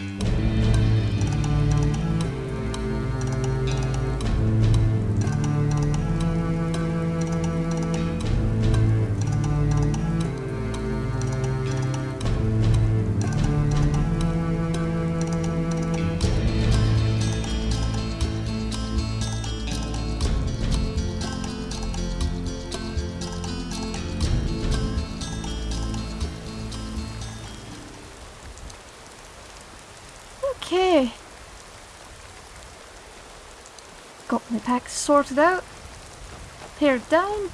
Okay. My packs sorted out. Pared down.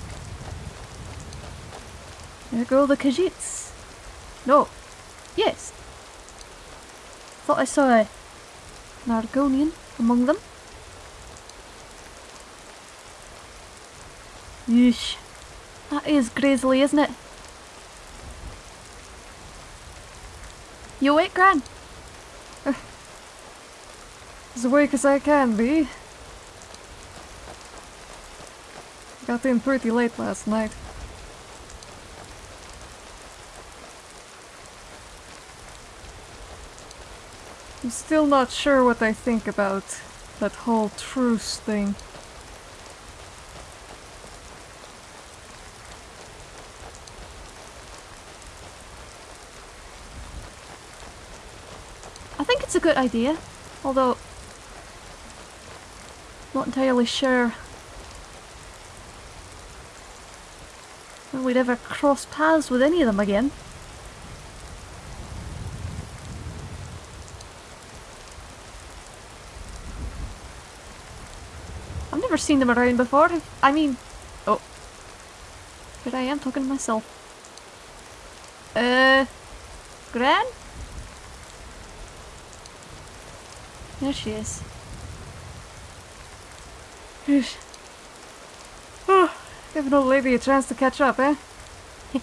There go the Khajiits. No. Yes. Thought I saw a Nargonian among them. Yeesh. That is grisly, isn't it? You awake, Gran? As awake as I can be. Got in pretty late last night. I'm still not sure what I think about that whole truce thing. I think it's a good idea, although not entirely sure when we'd ever cross paths with any of them again. I've never seen them around before. I mean, oh, here I am talking to myself. Uh, Gran? There she is. Give an old lady a chance to catch up, eh?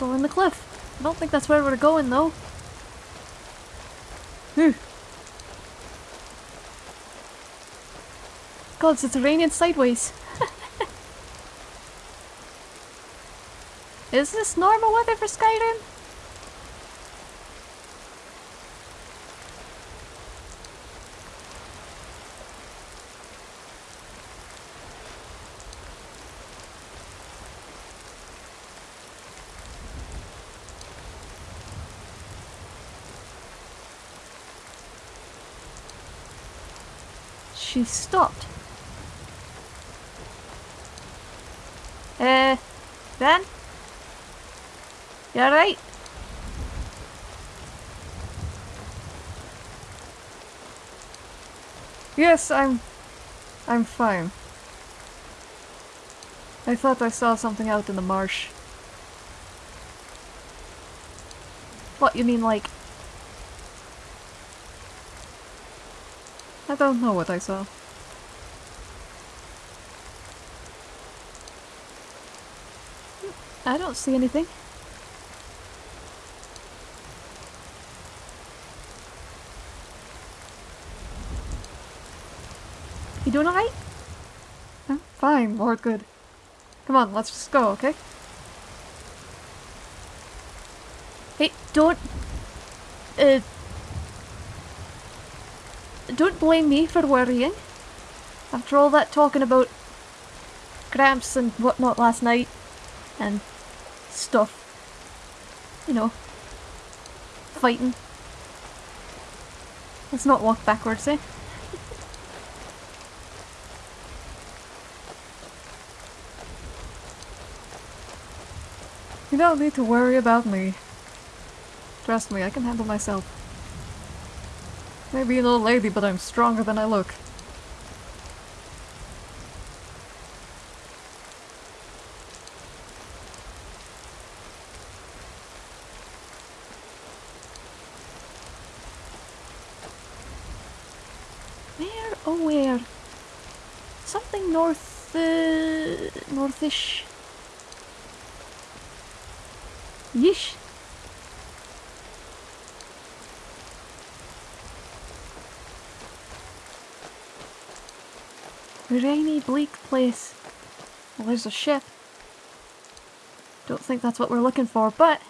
In the cliff. I don't think that's where we're going though. Phew. God, it's raining sideways. Is this normal weather for Skyrim? She stopped. Uh, Ben? You alright? Yes, I'm... I'm fine. I thought I saw something out in the marsh. What, you mean like... I don't know what I saw. I don't see anything. You doing alright? I'm fine, Lord Good. Come on, let's just go, okay? Hey, don't... Uh... Don't blame me for worrying. After all that talking about cramps and whatnot last night, and stuff. You know, fighting. Let's not walk backwards, eh? You don't need to worry about me. Trust me, I can handle myself. Maybe an old lady, but I'm stronger than I look. Where? Oh, where? Something north... Uh, northish. Yeesh. Rainy, bleak place. Well, there's a ship. Don't think that's what we're looking for, but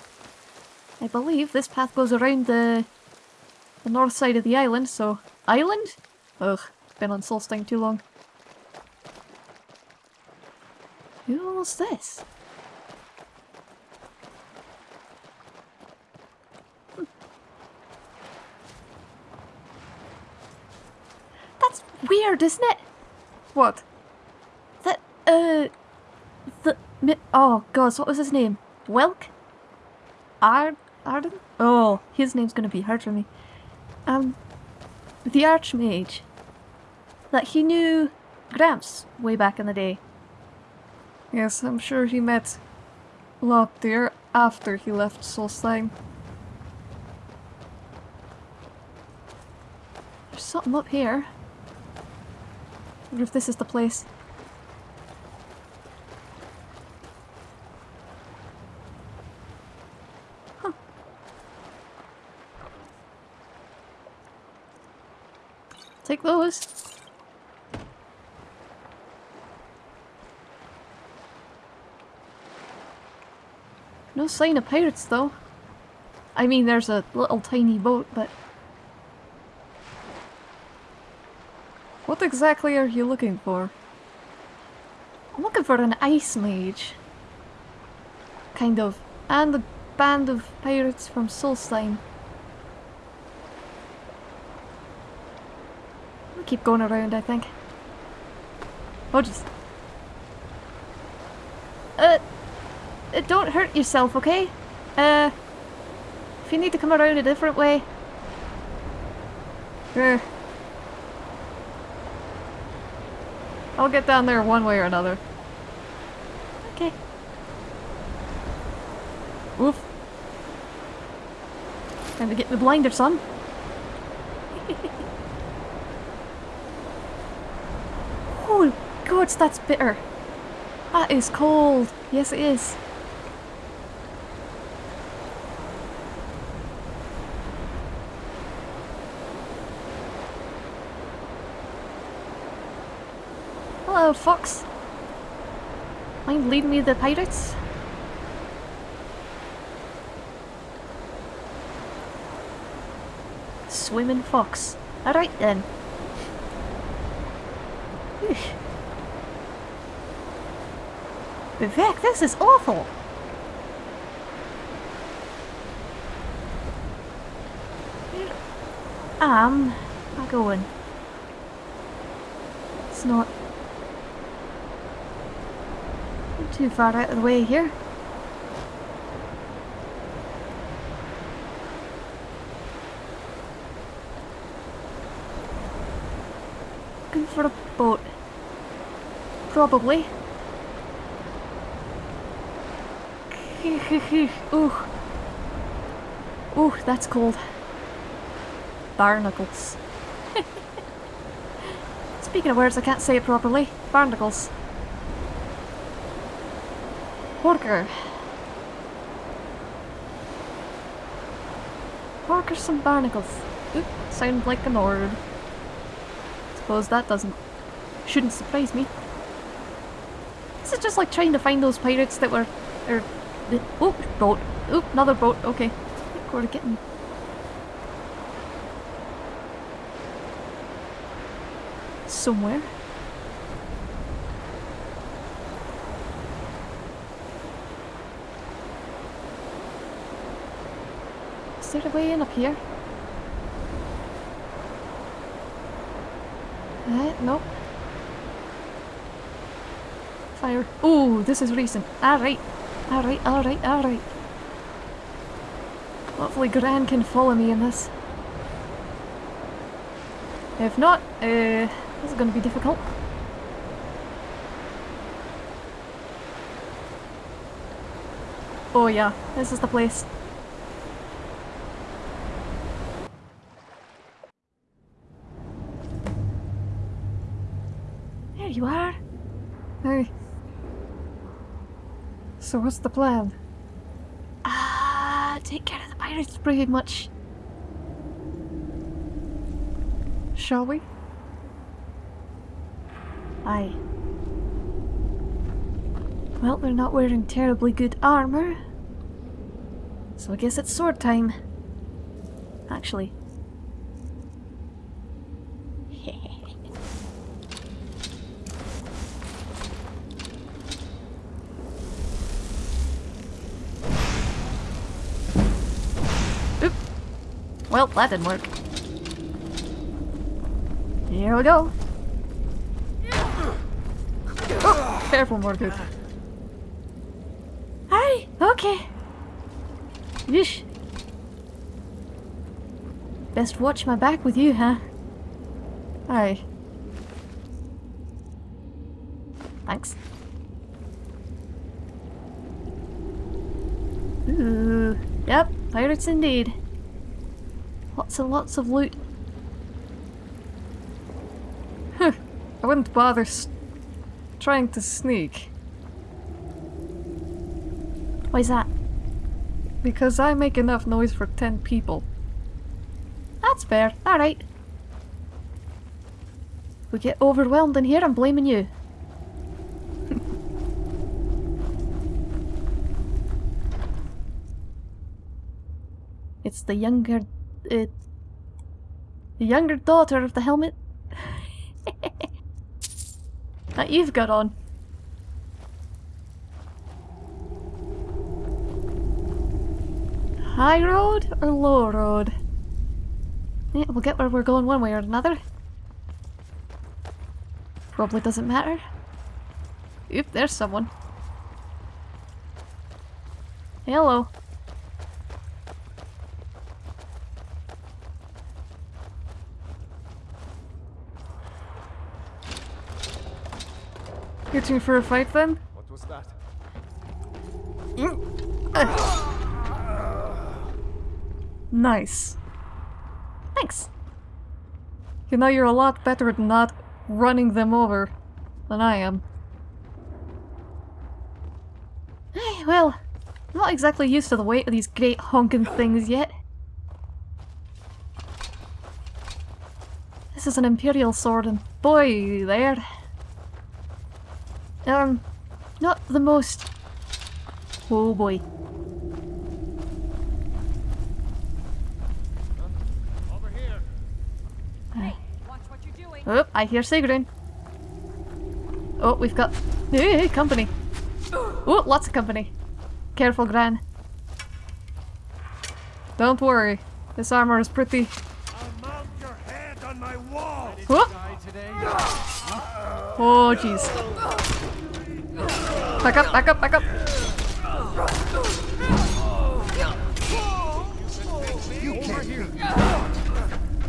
I believe this path goes around the the north side of the island, so... Island? Ugh, been on Solstheim too long. Who's this? Hmm. That's weird, isn't it? What? That, uh... The... Oh, God, what was his name? Welk? Ar... Arden? Oh, his name's gonna be hard for me. Um... The Archmage. That he knew Gramps way back in the day. Yes, I'm sure he met Lockdeer after he left Solstheim. There's something up here. Wonder if this is the place. Huh. Take those. No sign of pirates though. I mean, there's a little tiny boat, but What exactly are you looking for? I'm looking for an ice mage. Kind of. And a band of pirates from Solstheim. We'll keep going around, I think. Oh, just. Uh, uh, don't hurt yourself, okay? Uh, if you need to come around a different way. Eh. I'll get down there one way or another. Okay. Oof. Time to get the blinder, son. oh, God, that's bitter. That is cold. Yes, it is. Hello, Fox. Mind leading me the pirates? Swimming fox. Alright then. Vivek, this is awful! Um, Am I going? It's not too far out of the way here. Looking for a boat. Probably. Ooh. Ooh, that's cold. Barnacles. Speaking of words, I can't say it properly. Barnacles. Porker. Porker some barnacles. Oop, sound like a Nord. Suppose that doesn't... shouldn't surprise me. This is just like trying to find those pirates that were... Er, the, oh, boat. Oop, another boat. Okay. I think we're getting... Somewhere. Is there a way in up here? Uh, no. Fire. Ooh, this is recent. Alright. Alright, alright, alright. Hopefully Gran can follow me in this. If not, uh, this is going to be difficult. Oh yeah, this is the place. There you are. Hey. So what's the plan? Ah, take care of the pirates pretty much. Shall we? Aye. Well, they're not wearing terribly good armor. So I guess it's sword time. Actually. Well, that didn't work. Here we go. Oh, careful, Margaret. Hi. Okay. Yeesh. Best watch my back with you, huh? Aye. Thanks. Ooh. Yep, pirates indeed. Lots and lots of loot. Huh, I wouldn't bother s- trying to sneak Why's that? because I make enough noise for 10 people. That's fair. Alright. We get overwhelmed in here, I'm blaming you. it's the younger... Uh, the younger daughter of the helmet. that you've got on. High road or low road? Yeah, we'll get where we're going one way or another. Probably doesn't matter. Oop, there's someone. Hello. Itching for a fight then? What was that? Nice. Thanks. You know, you're a lot better at not running them over than I am. Well, I'm not exactly used to the weight of these great honking things yet. This is an Imperial sword and boy there. Um, not the most... Oh boy. Over here. Aye. Watch what you're doing. Oh, I hear Sigrun. Oh, we've got hey, hey, company. Oh, lots of company. Careful, Gran. Don't worry. This armor is pretty... I'll mount your head on my wall. Oh, Die. Oh, jeez. Back up, back up, back up! You can't Over here.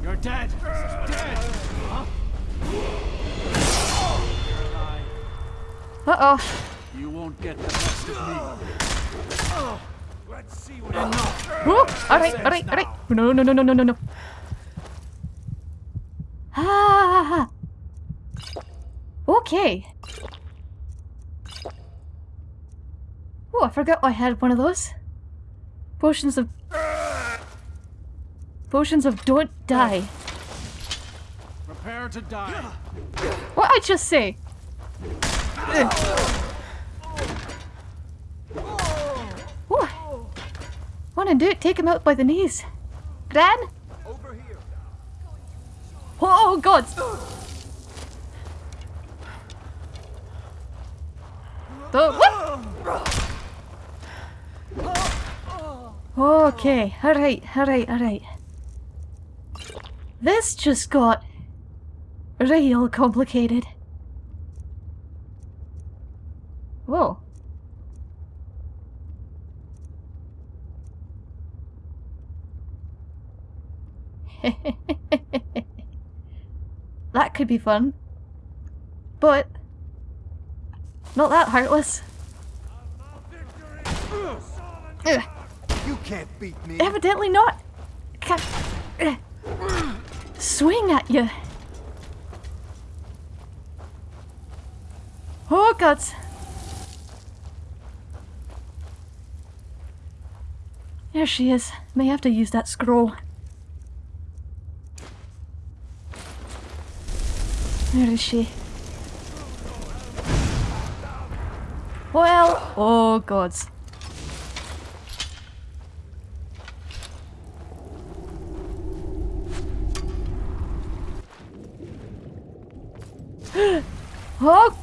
You're dead. Dead. Huh? Uh-oh. You won't get the best of me. Let's see what Enough. Oh, alright, alright, alright. No, no, no, no, no, no, no. Ah. Okay. Oh, I forgot I had one of those. Potions of... Potions of don't die. Prepare to die. What I just say? Oh. Wanna do it? Take him out by the knees. Gran? Over here. Oh god! The, what? Okay, alright, alright, alright. This just got real complicated. Whoa. that could be fun. But not that heartless. Ugh. You can't beat me. Evidently not. Swing at you. Oh gods. There she is. May have to use that scroll. Where is she? Well, oh gods. Oh!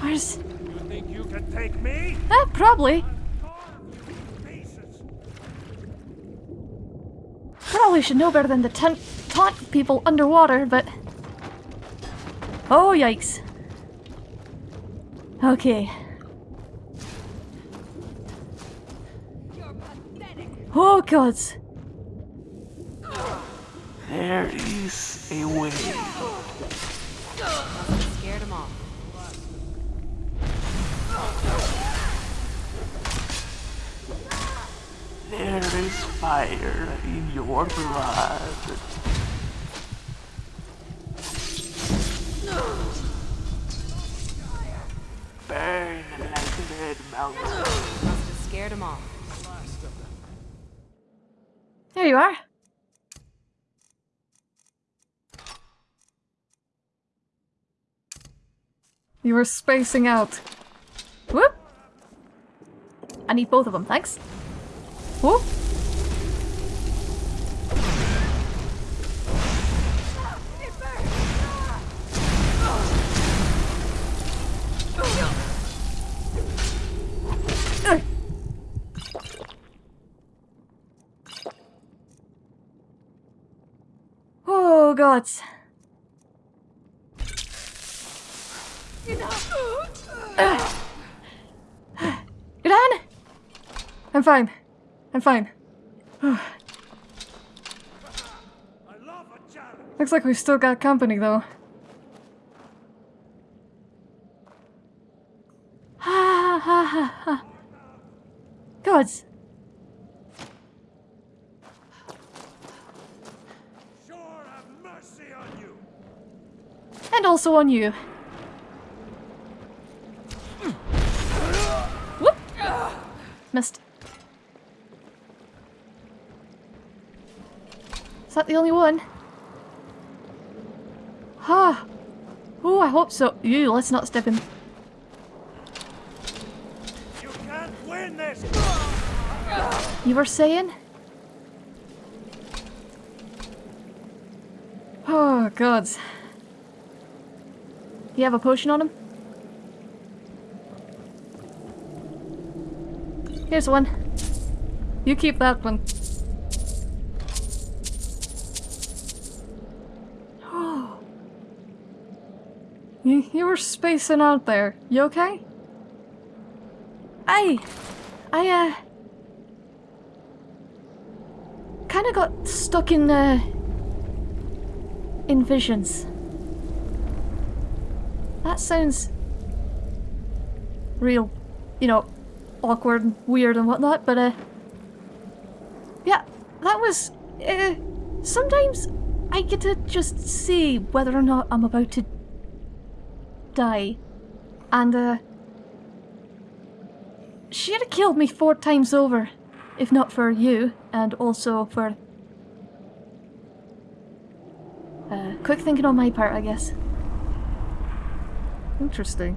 Where's... You think you can take me? Ah, probably. Probably should know better than to taunt, taunt people underwater, but... Oh, yikes. Okay. Oh, gods. There is a way. Scared them off. There is fire in your blood. Burn like red mountain. Must have scared them off. There you are. You were spacing out. Whoop! I need both of them, thanks. Whoop! Oh, gods. Gran? I'm fine. I'm fine. I love a challenge. Looks like we've still got company, though. Ha ha ha ha. Gods. Sure have mercy on you. And also on you. Missed. Is that the only one? Ha! Oh, I hope so. You, let's not step in. You can't win this. You were saying? Oh, gods. You have a potion on him? Here's one. You keep that one. you, you were spacing out there. You okay? I, I, uh, kind of got stuck in, uh, in visions. That sounds real, you know, awkward and weird and whatnot, but, uh, yeah, that was, uh, sometimes I get to just see whether or not I'm about to die. And, uh, she'd have killed me four times over, if not for you, and also for. Uh, quick thinking on my part, I guess. Interesting.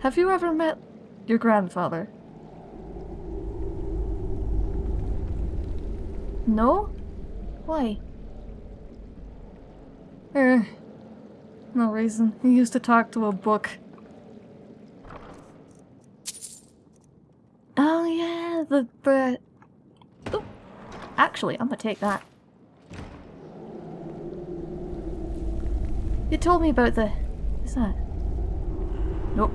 Have you ever met your grandfather? No? Why? Eh, no reason. He used to talk to a book. Oh yeah, the the. Actually, I'm gonna take that. You told me about the. What's that? Nope.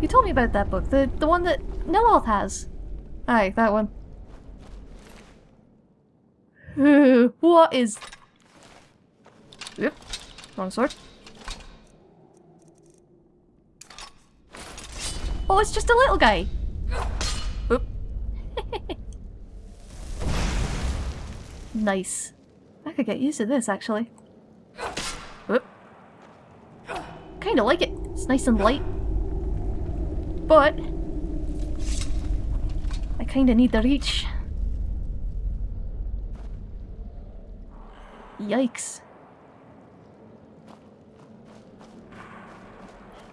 You told me about that book, the the one that Neloth has. Aye, that one. what is? Yep. Wrong sword. Oh, it's just a little guy. Oop. nice. I could get used to this, actually. Oop. Kinda like it. It's nice and light. But... I kinda need the reach. Yikes.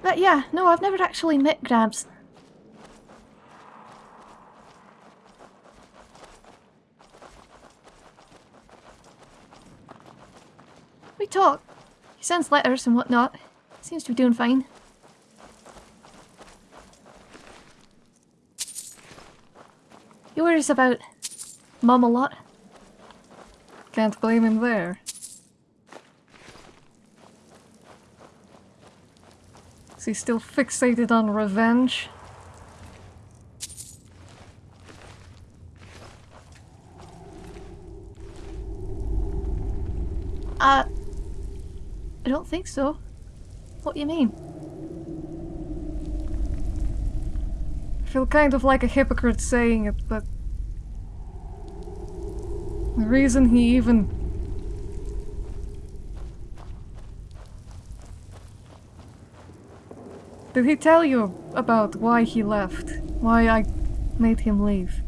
But yeah, no, I've never actually met Grabs. We talk. He sends letters and whatnot. Seems to be doing fine. He worries about Mum a lot. Can't blame him there. Is he still fixated on revenge? Uh, I don't think so. What do you mean? I feel kind of like a hypocrite saying it, but the reason he even Did he tell you about why he left? Why I made him leave?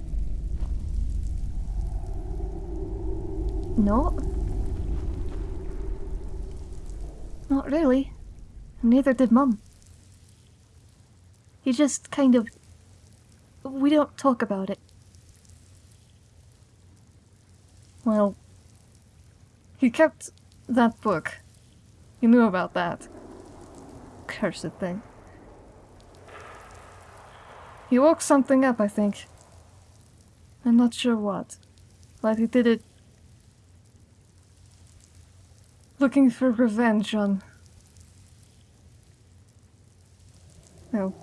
No. Not really. Neither did Mum. He just kind of... We don't talk about it. Well, he kept that book. He knew about that. Cursed thing. He woke something up, I think. I'm not sure what. But he did it looking for revenge on. No.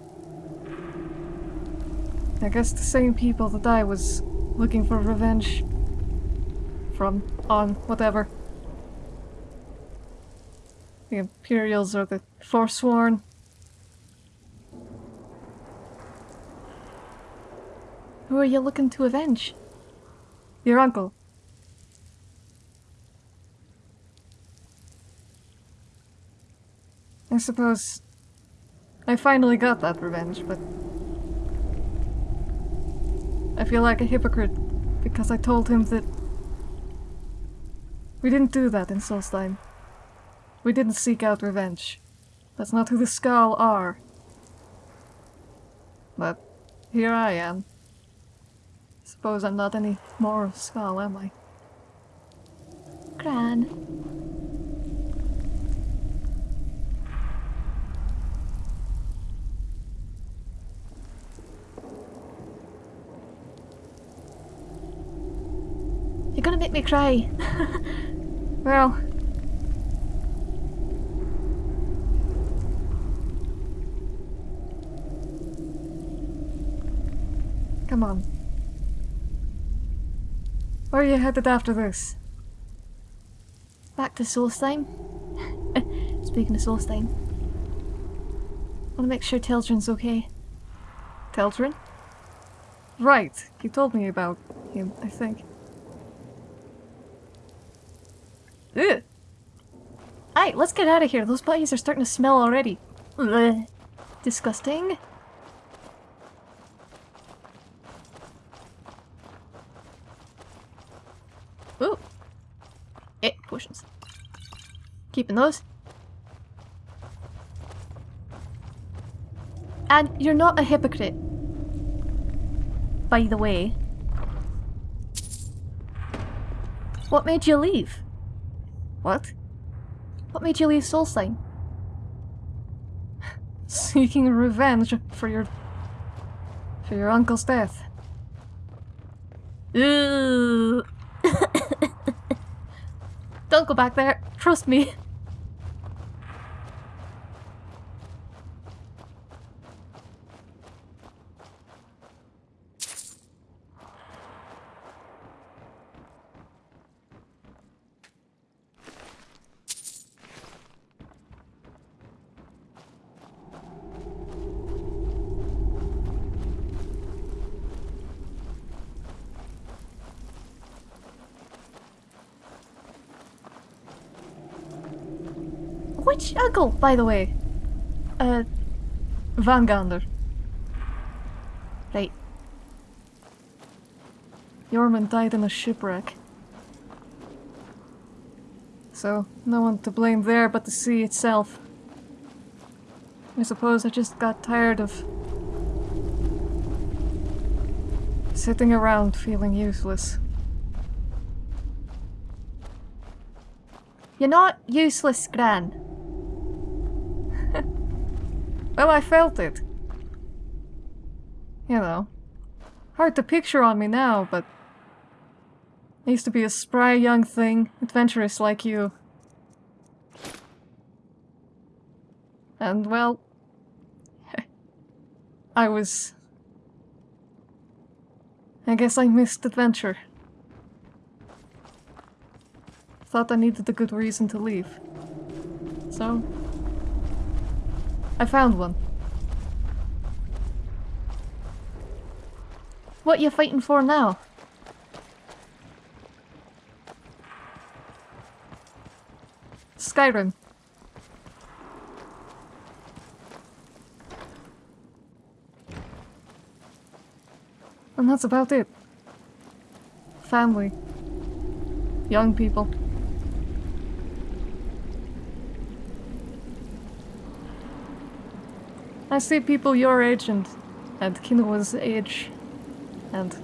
I guess the same people that I was looking for revenge from, on, whatever. The Imperials or the Forsworn. Who are you looking to avenge? Your uncle. I suppose I finally got that revenge, but I feel like a hypocrite because I told him that we didn't do that in Solstheim. We didn't seek out revenge. That's not who the Skaal are. But here I am. Suppose I'm not any more of Skaal, am I? Gran. You're gonna make me cry. Well, come on. Where are you headed after this? Back to Solstheim. Speaking of Solstheim. Wanna make sure Teldryn's okay. Teldryn? Right, you told me about him, I think. Ugh. Alright, let's get out of here. Those bodies are starting to smell already. Ugh. Disgusting. Ooh. Eh, potions. Keeping those. And you're not a hypocrite. By the way. What made you leave? What? What made you leave Solstheim? Seeking revenge for your... for your uncle's death. Ooh. Don't go back there. Trust me. Which uncle, by the way? Uh, Van Gander. right. Yorman died in a shipwreck. So, no one to blame there but the sea itself. I suppose I just got tired of sitting around feeling useless. You're not useless, Gran. Well, I felt it. You know. Hard to picture on me now, but I used to be a spry young thing, adventurous like you. And well, I was. I guess I missed adventure. Thought I needed a good reason to leave. So, I found one. What are you fighting for now? Skyrim. And that's about it. Family. Young people. I see people your age and, and Kinoa's age, and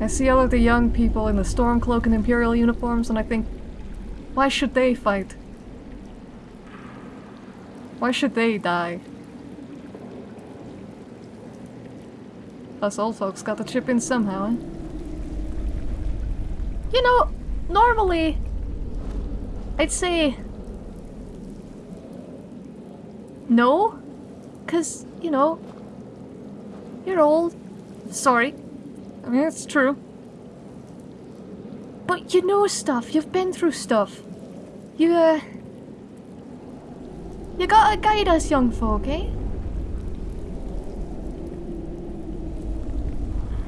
I see all of the young people in the Stormcloak and Imperial uniforms, and I think, why should they fight? Why should they die? Us old folks got to chip in somehow, eh? You know, normally, I'd say no, because, you know, you're old. Sorry. I mean, it's true. But you know stuff. You've been through stuff. You, uh... You gotta guide us young folk, eh?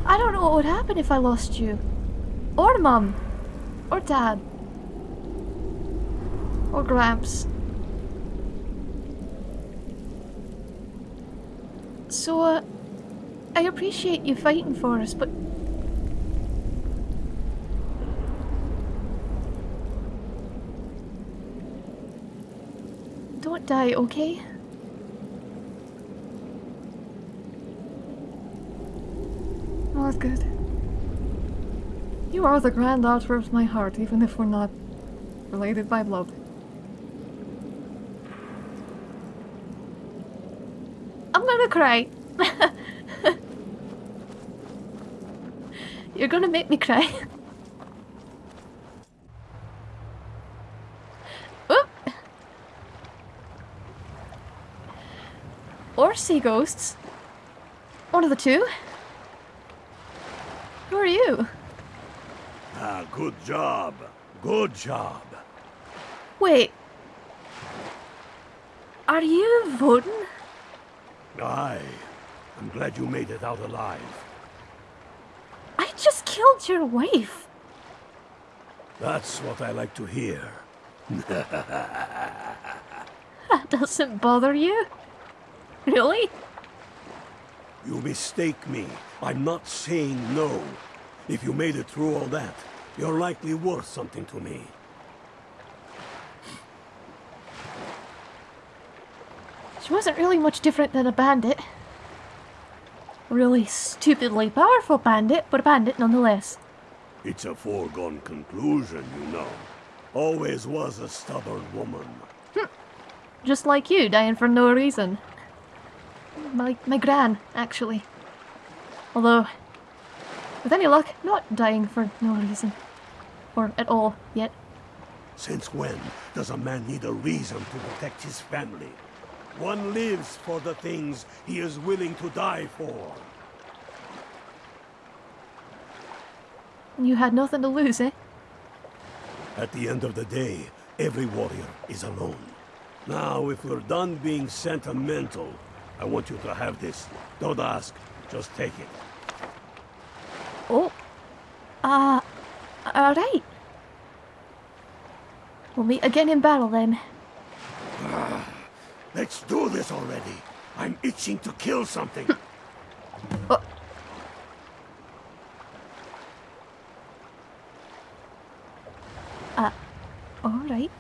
I don't know what would happen if I lost you. Or Mum. Or Dad. Or Gramps. So, uh, I appreciate you fighting for us, but Don't die, okay? Oh, that's good. You are the granddaughter of my heart, even if we're not related by blood. I'm gonna cry. You're gonna make me cry. Oop. Or sea ghosts. One of the two. Who are you? Ah, good job. Good job. Wait. Are you voting? Aye. I'm glad you made it out alive. I just killed your wife. That's what I like to hear. That doesn't bother you. Really? You mistake me. I'm not saying no. If you made it through all that, you're likely worth something to me. She wasn't really much different than a bandit. Really stupidly powerful bandit, but a bandit nonetheless. It's a foregone conclusion, you know. Always was a stubborn woman. Hmm. Just like you, dying for no reason. My, my gran, actually. Although, with any luck, not dying for no reason. Or at all, yet. Since when does a man need a reason to protect his family? One lives for the things he is willing to die for. You had nothing to lose, eh? At the end of the day, every warrior is alone. Now, if we're done being sentimental, I want you to have this. Don't ask, just take it. Oh. Uh, alright. We'll meet again in battle then. Let's do this already. I'm itching to kill something. Uh, alright.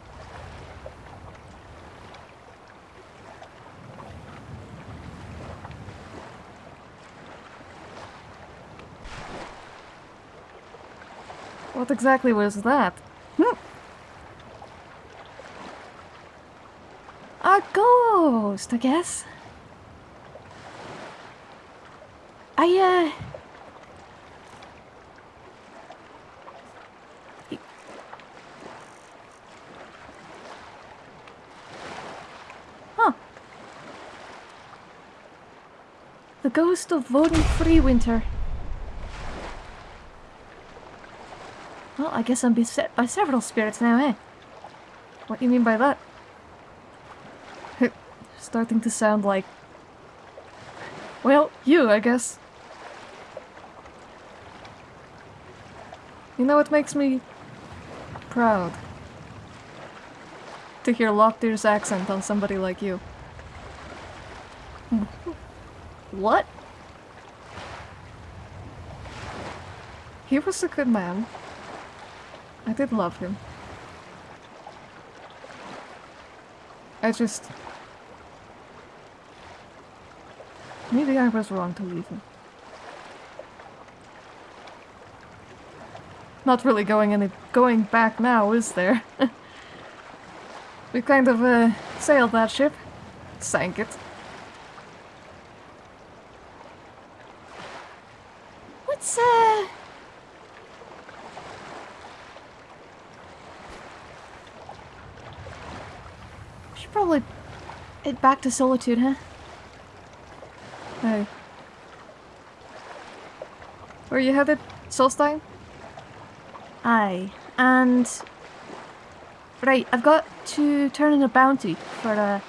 What exactly was that? Hmm. A ghost, I guess. I, uh... Huh. The ghost of voting free winter. Well, I guess I'm beset by several spirits now, eh? What do you mean by that? Starting to sound like... Well, you, I guess. You know what makes me proud? To hear Lockdeer's accent on somebody like you. What? He was a good man. I did love him. I just... Maybe I was wrong to leave him. Not really going any going back now, is there? we kind of uh, sailed that ship, sank it. What's, uh... We should probably head back to Solitude, huh? Hey. Where you headed, Solstheim? Aye, and... Right, I've got to turn in a bounty for, uh...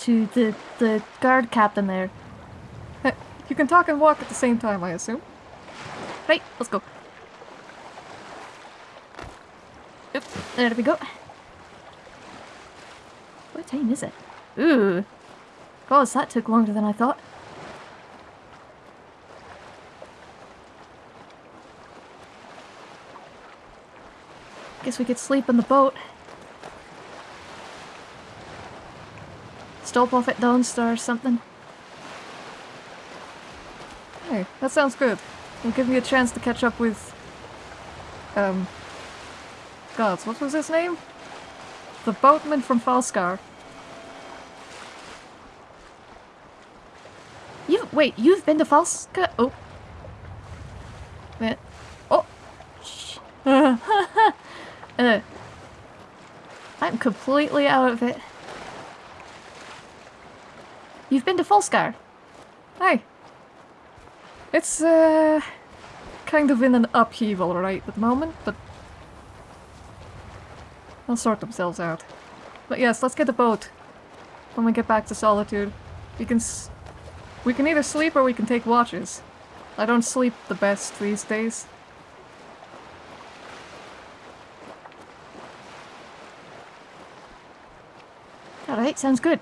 To the, the guard captain there. You can talk and walk at the same time, I assume. Right, let's go. Oop, there we go. What time is it? Ooh. God, that took longer than I thought. Guess we could sleep in the boat. Stop off at Dawnstar or something. Hey, that sounds good. It'll give me a chance to catch up with... Um... Gods, what was his name? The boatman from Falskaar. You wait, you've been to Falskaar? Oh. Wait. Oh. Shh. uh. I'm completely out of it. You've been to Falskaar? Hey. It's, uh... Kind of in an upheaval right at the moment, but... They'll sort themselves out. But yes, let's get a boat. When we get back to Solitude. We can We can either sleep or we can take watches. I don't sleep the best these days. Alright, sounds good.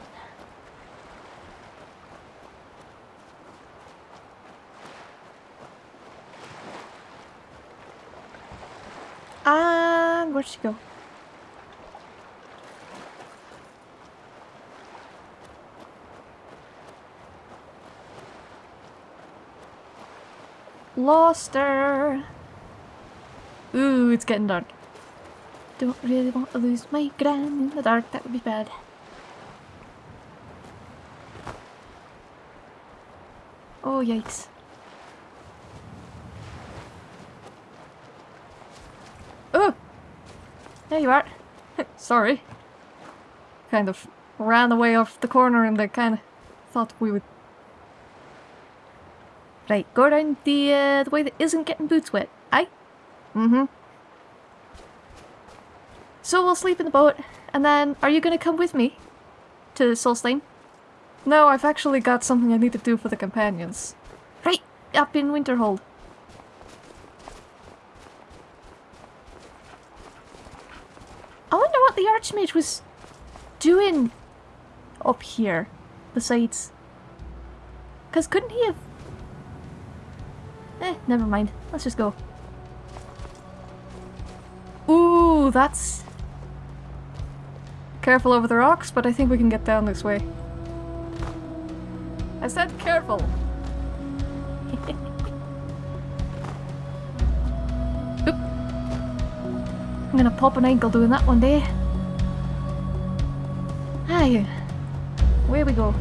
And where'd she go? Lost her. Ooh, it's getting dark. Don't really want to lose my gran in the dark, that would be bad. Oh, yikes. Oh! There you are. Sorry. Kind of ran away off the corner and I kind of thought we would... Right, go around the, uh, the way that isn't getting boots wet. Aye? Mm-hmm. So we'll sleep in the boat, and then are you gonna come with me? To Solstheim? No, I've actually got something I need to do for the companions. Right, up in Winterhold. I wonder what the Archmage was doing up here, besides... Because couldn't he have... Eh, never mind. Let's just go. Ooh, Ooh, that's Careful over the rocks, but I think we can get down this way. I said careful! I'm gonna pop an ankle doing that one day. Aye. Where we go?